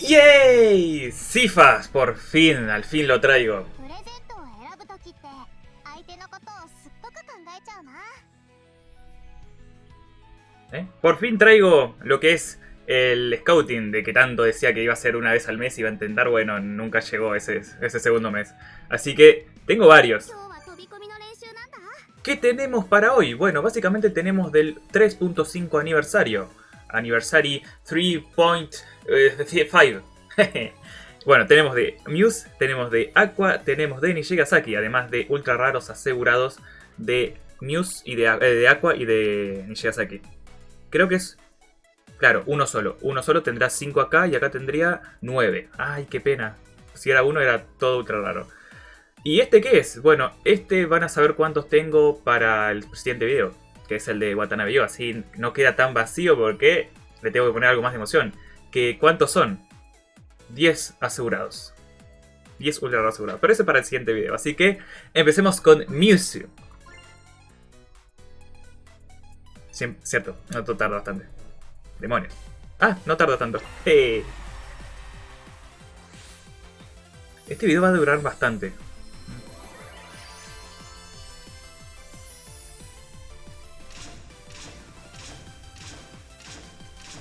¡Yay! ¡Cifas! Por fin, al fin lo traigo. ¿Eh? Por fin traigo lo que es el scouting de que tanto decía que iba a ser una vez al mes y iba a intentar, bueno, nunca llegó ese, segundo mes. Así que tengo varios. ¿Qué tenemos para hoy? Bueno, básicamente tenemos del 3.5 aniversario. Anniversary 3. 3.5. bueno, tenemos de Muse, tenemos de Aqua, tenemos de Nishigasaki, además de ultra raros asegurados de Muse y de, eh, de Aqua y de Nishigasaki. Creo que es... Claro, uno solo. Uno solo tendrá 5 acá y acá tendría 9. Ay, qué pena. Si era uno era todo ultra raro. ¿Y este qué es? Bueno, este van a saber cuántos tengo para el siguiente video, que es el de Watanabe Yo, así no queda tan vacío porque le tengo que poner algo más de emoción. Que ¿Cuántos son? 10 asegurados. 10 ultra asegurados. Pero ese para el siguiente video, así que empecemos con Mewtwo. Cierto, no tarda bastante. Demonios. Ah, no tarda tanto. ¡Eh! Este video va a durar bastante.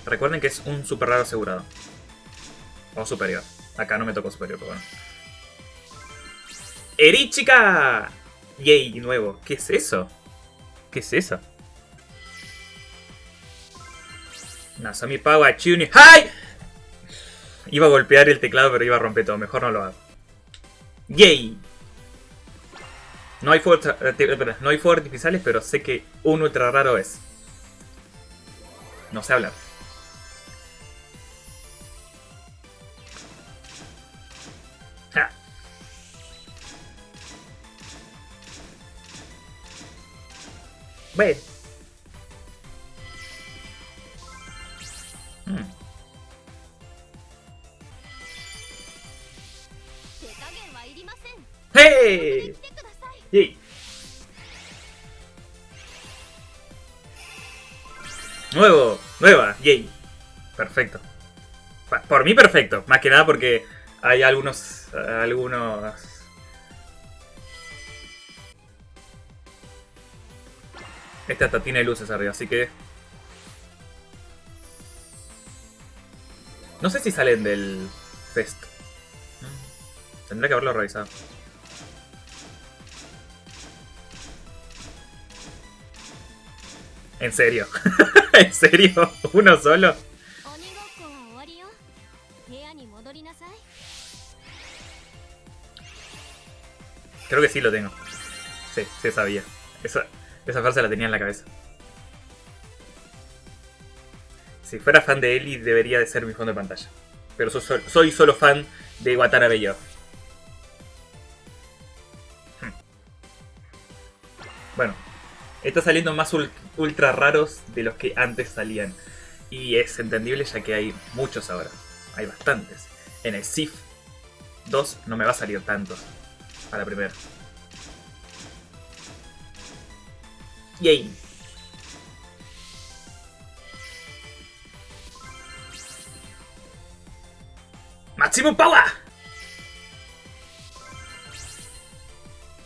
Recuerden que es un super raro asegurado. O superior. Acá no me tocó superior, pero bueno. ¡Erichica! ¡Yay! Nuevo. ¿Qué es eso? ¿Qué es eso? Nasami Power Chuni. ¡Ay! Iba a golpear el teclado, pero iba a romper todo. Mejor no lo hago. ¡Yay! No hay, fuegos, eh, espera, no fuegos artificiales, pero sé que un ultra raro es. No sé hablar. ¿Ves? Hmm. ¡Hey! Nuevo, nueva, yay. Perfecto. Por mí perfecto, más que nada porque hay algunos, algunos Este hasta tiene luces arriba, así que... No sé si salen del fest. Tendré que haberlo revisado. ¿En serio? ¿En serio? ¿Uno solo? Creo que sí lo tengo. Sí, sí sabía. Esa, esa frase la tenía en la cabeza. Si fuera fan de Eli, debería de ser mi fondo de pantalla. Pero so- so- soy solo fan de Watanabe Yo. Hmm. Bueno, está saliendo más ul- ultra raros de los que antes salían. Y es entendible ya que hay muchos ahora. Hay bastantes. En el SIF 2 no me va a salir tantos a la primera. Yay. ¡Maximum Power!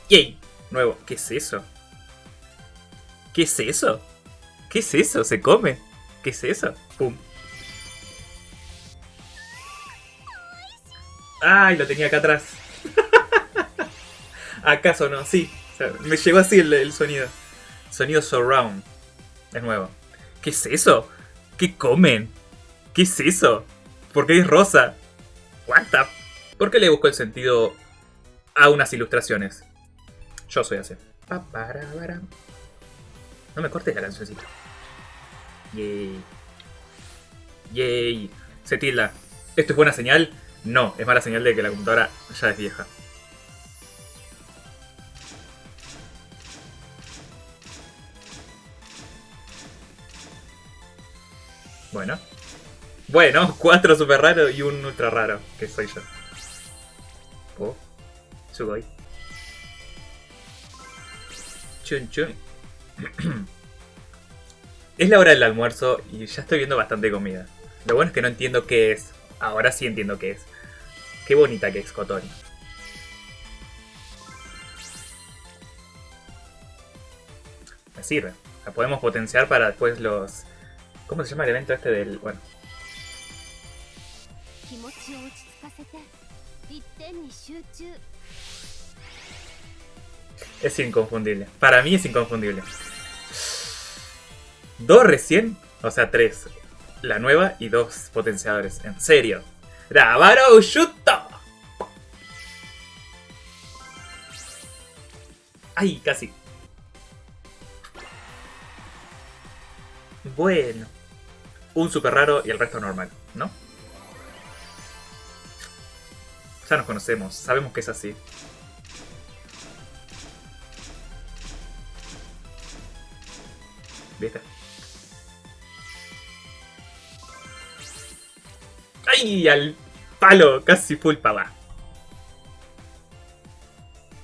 ¡Yay! Nuevo. ¿Qué es eso? ¿Qué es eso? ¿Qué es eso? ¿Se come? ¿Qué es eso? ¡Pum! ¡Ay! Lo tenía acá atrás. ¿Acaso no? Sí. Me llegó así el sonido. Sonido surround. Es nuevo. ¿Qué es eso? ¿Qué comen? ¿Qué es eso? ¿Por qué es rosa? What the... ¿Por qué le busco el sentido a unas ilustraciones? Yo soy así. No me cortes la cancioncita. Yay. Yay. Se tilda. ¿Esto es buena señal? No, es mala señal de que la computadora ya es vieja. Bueno. Bueno, cuatro super raros y un ultra raro, que soy yo. Oh, Sugoi. Chun chun. es la hora del almuerzo y ya estoy viendo bastante comida. Lo bueno es que no entiendo qué es. Ahora sí entiendo qué es. Qué bonita que es Kotori. Me sirve. La podemos potenciar para después los... ¿Cómo se llama el evento este del...? Bueno. Es inconfundible. Para mí es inconfundible. Dos recién, o sea, tres. La nueva y dos potenciadores. En serio. ¡Rabaro Ushuto! ¡Ay, casi! Bueno. Un super raro y el resto normal, ¿no? Ya nos conocemos, sabemos que es así. ¿Viste? ¡Ay! Al palo, casi full pava.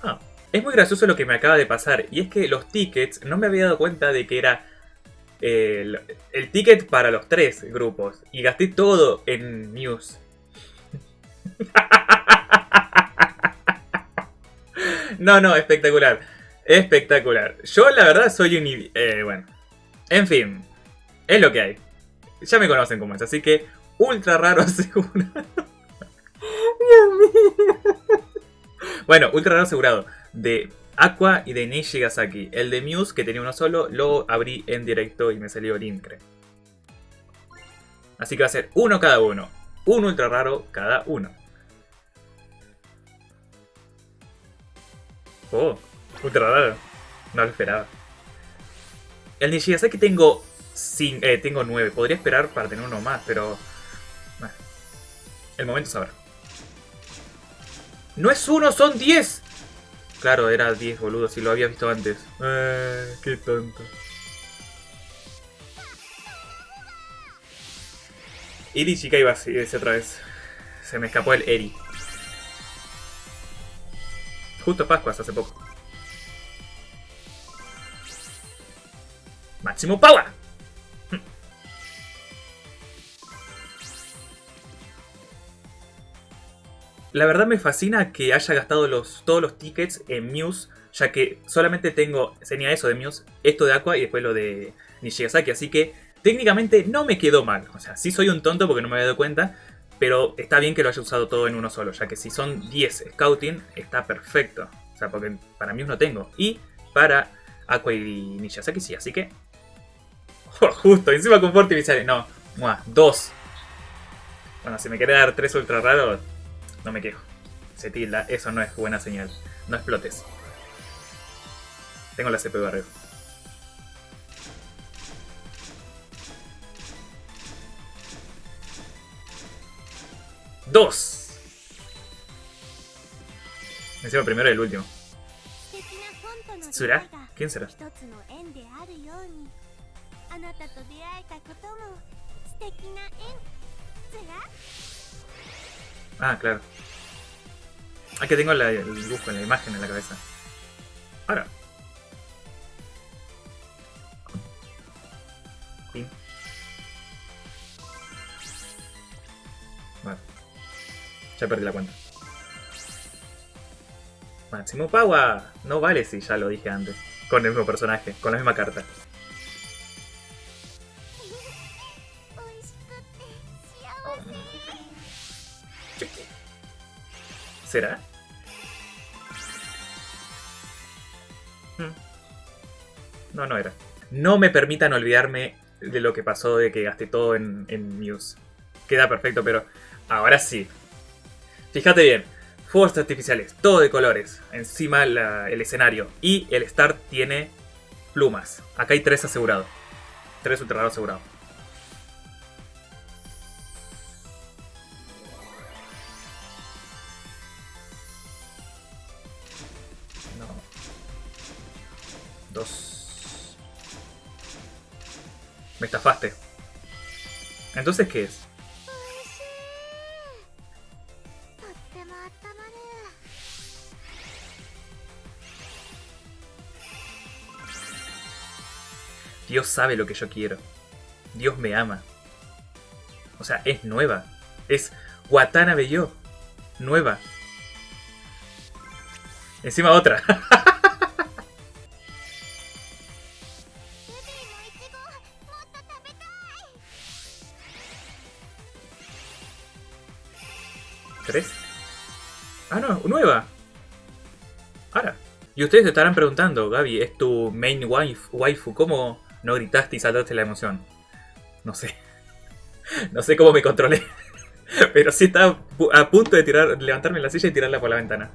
Ah, es muy gracioso lo que me acaba de pasar. Y es que los tickets, no me había dado cuenta de que era el, el ticket para los tres grupos. Y gasté todo en News. no, no, espectacular. Espectacular. Yo la verdad soy un... Eh, bueno. En fin. Es lo que hay. Ya me conocen como es, así que ultra raro asegurado. Dios mío. Bueno, ultra raro asegurado. De Aqua y de Nishigasaki. El de Muse, que tenía uno solo, lo abrí en directo y me salió el Incre. Así que va a ser uno cada uno. Un ultra raro cada uno. Oh, ultra raro. No lo esperaba. El Nishigasaki tengo, cin- eh, tengo 9. Podría esperar para tener uno más, pero... El momento sabrá. ¡No es uno, son 10! Claro, era 10, boludo, si lo había visto antes. Eh, qué tonto. Eri Shikai iba así, ese otra vez. Se me escapó el Eri. Justo Pascuas hace poco. Máximo Power. La verdad me fascina que haya gastado todos los tickets en Muse, ya que solamente tengo, tenía eso de Muse, esto de Aqua y después lo de Nishigasaki, así que técnicamente no me quedó mal. O sea, sí soy un tonto porque no me había dado cuenta, pero está bien que lo haya usado todo en uno solo, ya que si son 10 Scouting, está perfecto. O sea, porque para Muse no tengo. Y para Aqua y Nishigasaki sí, así que... Justo, encima con Forti me sale, no, muah, dos. Bueno, si me quiere dar tres ultra raros, no me quejo. Se tilda, eso no es buena señal. No explotes. Tengo la CPU arriba. ¡Dos! Encima primero y el último. ¿Tsura? ¿Quién será? Ah, claro. Ah, que tengo la- el dibujo, la imagen en la cabeza. Ahora. Pin. Vale. Ya perdí la cuenta. Máximo Power. No vale si ya lo dije antes. Con el mismo personaje, con la misma carta. ¿Será? Hmm. No, no era. No me permitan olvidarme de lo que pasó de que gasté todo en, Muse. Queda perfecto, pero ahora sí. Fíjate bien. Fuegos artificiales, todo de colores. Encima el escenario. Y el start tiene plumas. Acá hay tres asegurados. Tres ultra asegurados. Me estafaste. Entonces, ¿qué es? Dios sabe lo que yo quiero. Dios me ama. O sea, es nueva. Es Watanabe yo. Nueva. Encima otra. Y ustedes se estarán preguntando, Gaby, ¿es tu main wife, waifu? ¿Cómo no gritaste y saltaste la emoción? No sé. No sé cómo me controlé. Pero sí estaba a punto de tirar, levantarme en la silla y tirarla por la ventana.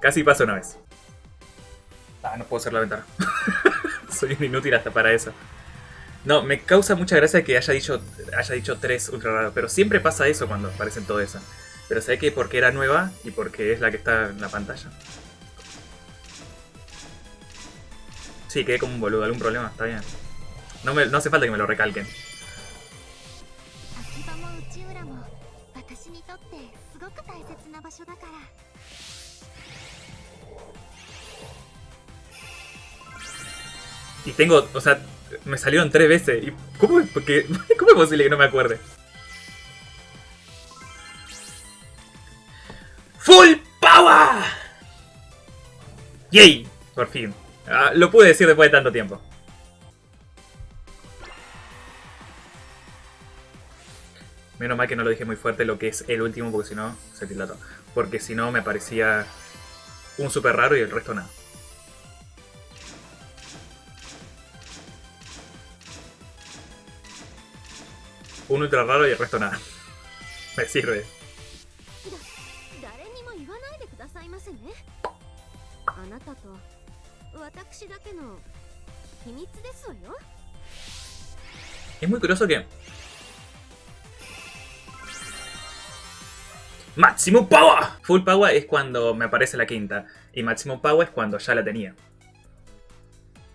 Casi pasa una vez. Ah, no puedo hacer la ventana. Soy un inútil hasta para eso. No, me causa mucha gracia que haya dicho, haya dicho tres ultra raros, pero siempre pasa eso cuando aparecen todo eso. Pero sé que porque era nueva y porque es la que está en la pantalla. Sí, quedé como un boludo, algún problema, está bien. No, me, no hace falta que me lo recalquen. Y tengo, o sea, me salieron tres veces. ¿Y cómo, porque, ¿Cómo es posible que no me acuerde? ¡Full Power! ¡Yay! Por fin. Ah, lo pude decir después de tanto tiempo. Menos mal que no lo dije muy fuerte lo que es el último, porque si no, se tilató. Porque si no, me parecía un super raro y el resto nada. Un ultra raro y el resto nada. Me sirve. Es muy curioso que. Maximum Power! Full Power es cuando me aparece la quinta. Y Maximum Power es cuando ya la tenía.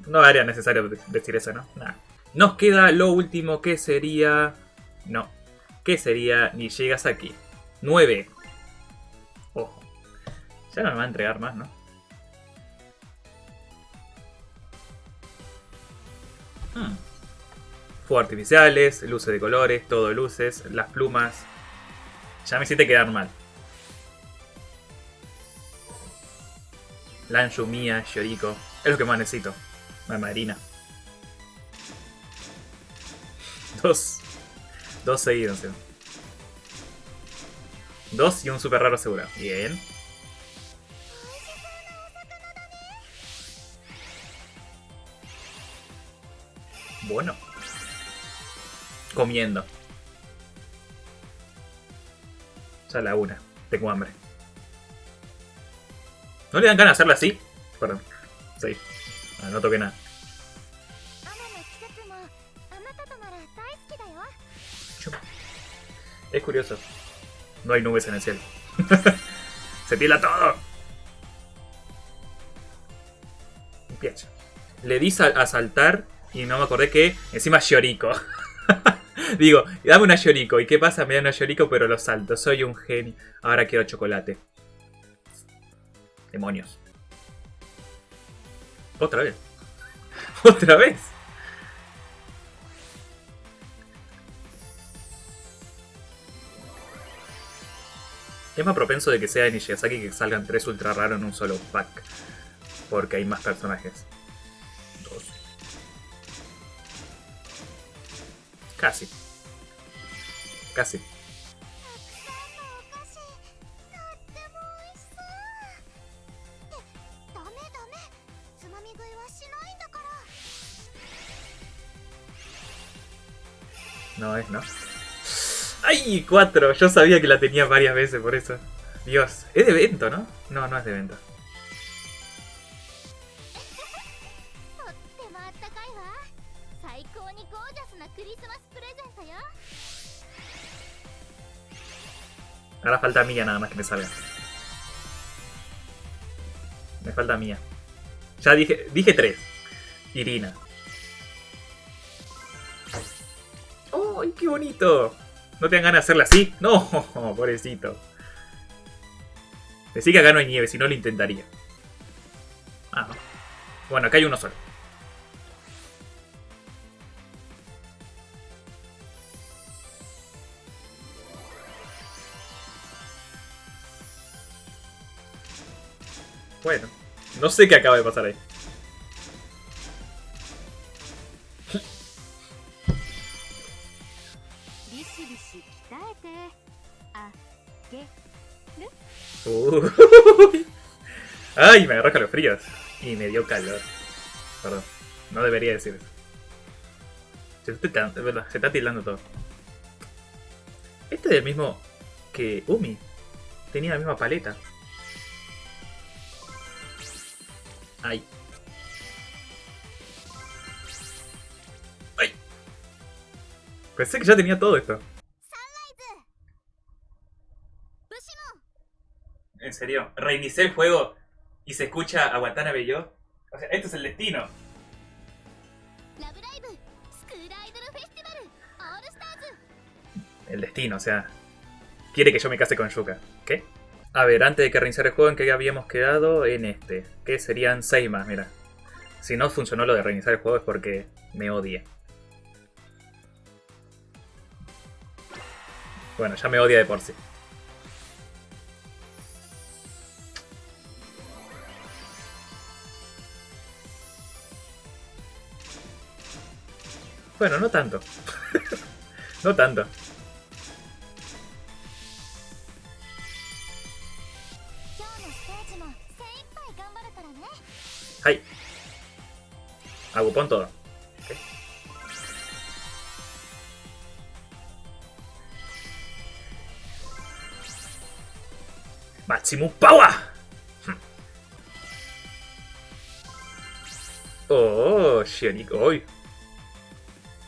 No era necesario de- decir eso, ¿no? Nada. Nos queda lo último que sería. No. Que sería Ni llegas aquí. 9. Ojo. Ya no me va a entregar más, ¿no? Hmm. Fuegos artificiales, luces de colores, todo luces, las plumas. Ya me hiciste quedar mal. Lanshu, Mia, Yoriko. Es lo que más necesito. La Marina. Dos. Dos seguidos. Dos y un super raro seguro. Bien. comiendo. Ya la una. Tengo hambre. ¿No le dan ganas de hacerla así? Perdón. Sí. Ah, no toqué nada. Es curioso. No hay nubes en el cielo. ¡Se pila todo! Pienso. Le di a saltar y no me acordé que encima Yoriko. Digo, dame una Yoriko. ¿Y qué pasa? Me dan una Yoriko pero lo salto. Soy un genio. Ahora quiero chocolate. Demonios. Otra vez. Otra vez. Es más propenso de que sea en Nishigasaki que salgan tres ultra raros en un solo pack. Porque hay más personajes. Dos. Casi casi. No es, ¿no? ¡Ay! Cuatro. Yo sabía que la tenía varias veces por eso. Dios. Es de evento, ¿no? No, no es de evento. Falta mía nada más que me salga. Me falta mía. Ya dije, dije tres. Irina. ¡Ay, qué bonito! ¿No te dan ganas de hacerla así? No, pobrecito. Decí que acá no hay nieve, si no lo intentaría. Ah, no. Bueno, acá hay uno solo. Bueno, no sé qué acaba de pasar ahí. Uy. Ay, me agarró fríos Y me dio calor. Perdón, no debería decir eso. Se está, se está tildando todo. Este es el mismo que Umi. Tenía la misma paleta. Ay. Ay. Pensé que ya tenía todo esto. En serio, reinicié el juego y se escucha a Watanabe yo. O sea, esto es el destino. El destino, o sea, quiere que yo me case con Yuka. ¿Qué? A ver, antes de que reiniciara el juego, ¿en qué habíamos quedado? En este. Que serían 6 más, mira. Si no funcionó lo de reiniciar el juego es porque me odia. Bueno, ya me odia de por sí. Bueno, no tanto. no tanto. ¡Ay! Agupón todo. Okay. ¡Maximum Power! Oh, Shioniko. ¡Uy!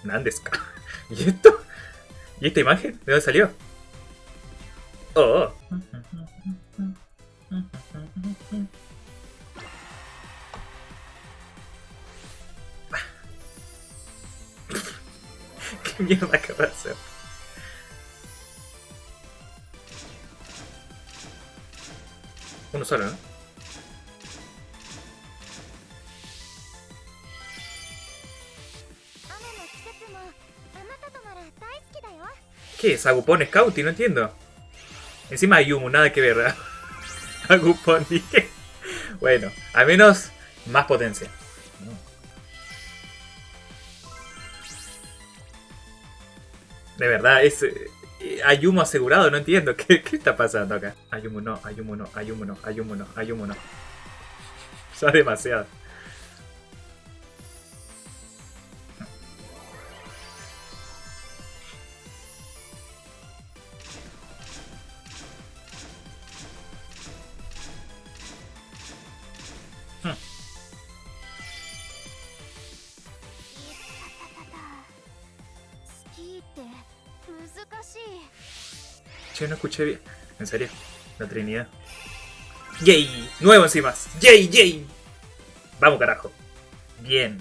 Nandeska. ¿Y esto? ¿Y esta imagen? ¿De dónde salió? ¿Qué mierda acaba de hacer? Uno solo, ¿no? ¿Qué es? ¿Agupón Scout? No entiendo. Encima hay humo, nada que ver. Agupón, dije. Bueno, al menos más potencia. De verdad, es. Eh, hay humo asegurado, no entiendo. ¿Qué, ¿Qué, está pasando acá? Hay humo, no, hay humo, no, hay humo, no, hay humo, no, hay humo, no. Ya demasiado. Escuché bien. En serio, la Trinidad. ¡Yay! Nuevo encima. ¡Yay, yay! Vamos, carajo. Bien.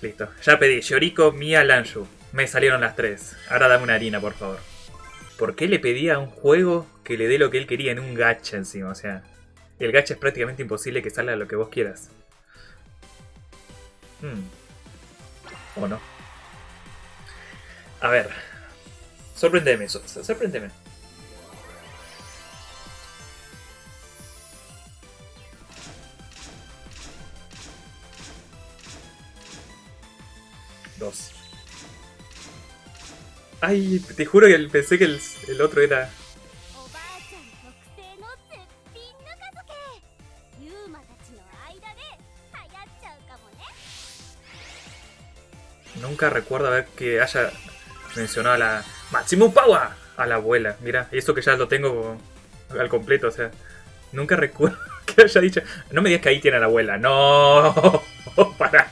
Listo. Ya pedí. Yoriko, Mia, Lanshu. Me salieron las tres. Ahora dame una harina, por favor. ¿Por qué le pedía a un juego que le dé lo que él quería en un gacha encima? O sea, el gacha es prácticamente imposible que salga lo que vos quieras. Hmm. ¿O no? A ver. Sorprendeme, sorprendeme. Dos. Ay, te juro que pensé que el, el otro era... Nunca recuerdo haber que haya mencionado la Maximum Power a la abuela. Mira, eso que ya lo tengo al completo, o sea, nunca recuerdo que haya dicho. No me digas que ahí tiene a la abuela. No, para.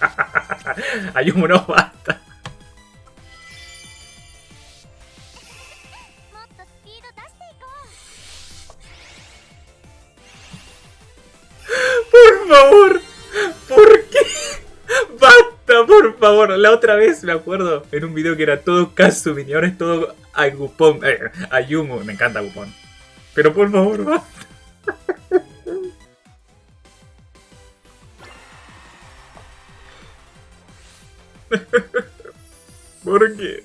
Un no basta. Por favor, ¿por qué? ¡Basta, por favor! La otra vez me acuerdo en un video que era todo Kazumi y ahora es todo Agupon. Eh, me encanta Agupon. Pero por favor. ¿Por qué?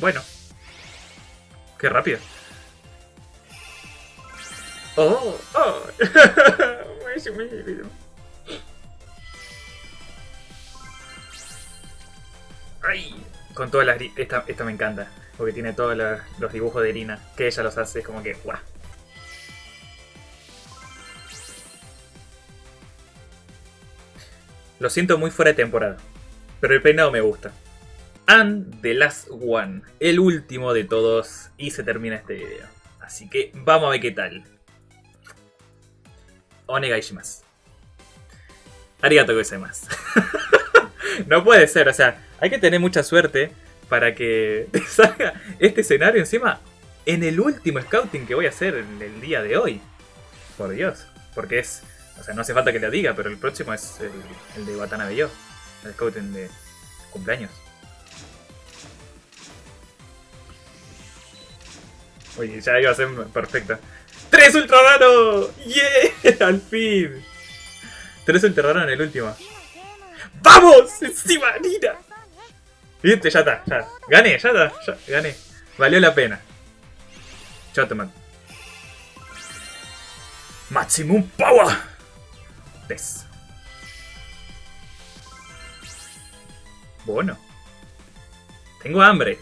Bueno. Qué rápido. Oh, oh. Ay, con todas las... Esta, esta me encanta. Porque tiene todos los dibujos de Irina. Que ella los hace. Es como que... ¡guau! Lo siento muy fuera de temporada. Pero el peinado me gusta. And the last one. El último de todos. Y se termina este video. Así que vamos a ver qué tal. Onegai shimasu. Arigato gozaimasu. no puede ser, o sea, hay que tener mucha suerte para que te salga este escenario encima en el último scouting que voy a hacer el día de hoy. Por Dios. Porque es. O sea, no hace falta que lo diga, pero el próximo es el, el de Watanabe Yo. El scouting de cumpleaños. Oye, ya iba a ser perfecta. ¡Tres ultra raro! ¡Yeah! ¡Al fin! Tres ultra raro en el último. ¡Vamos! ¡Encima, Nina! ¿Viste? Ya está. Gané, ya está, ya, gané. Valió la pena. Chao, te. Maximum Power. Tess. Bueno. Tengo hambre.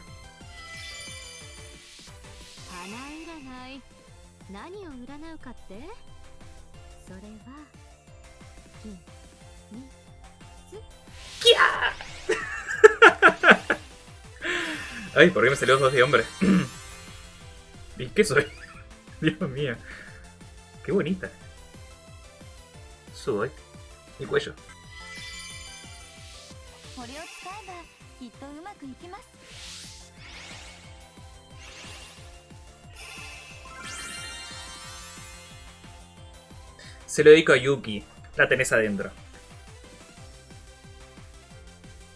占うかってそれは秘密 Ay, ¿por qué me salió dos de hombre? ¿Y qué soy? Dios mío. Qué bonita. Sudoi. Mi cuello. Se lo dedico a Yuki. La tenés adentro.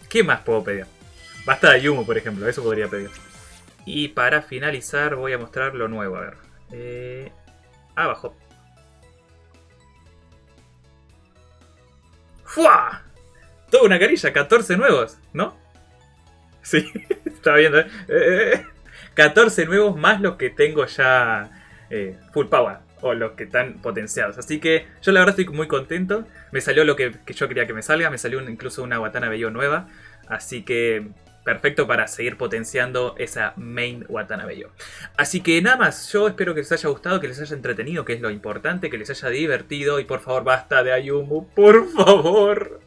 ¿Qué más puedo pedir? Basta de Yumu, por ejemplo. Eso podría pedir. Y para finalizar voy a mostrar lo nuevo. A ver. Eh, abajo. ¡Fua! Toda una carilla. 14 nuevos, ¿no? Sí, está viendo. ¿eh? Eh, 14 nuevos más los que tengo ya eh, full power o los que están potenciados. Así que yo la verdad estoy muy contento. Me salió lo que, yo quería que me salga. Me salió incluso una Watanabe Yo nueva. Así que perfecto para seguir potenciando esa main Watanabe. Así que nada más, yo espero que les haya gustado, que les haya entretenido, que es lo importante, que les haya divertido. Y por favor, basta de Ayumu, por favor.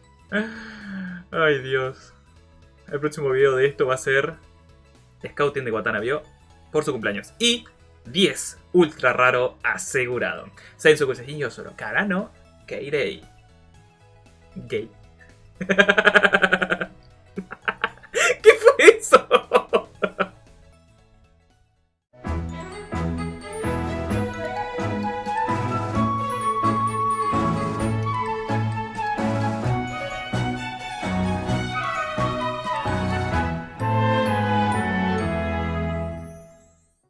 Ay Dios. El próximo video de esto va a ser Scouting de Watanabe por su cumpleaños. Y 10 ultra raro asegurado. Sensu Kusejin solo. Karano Keirei. Gay.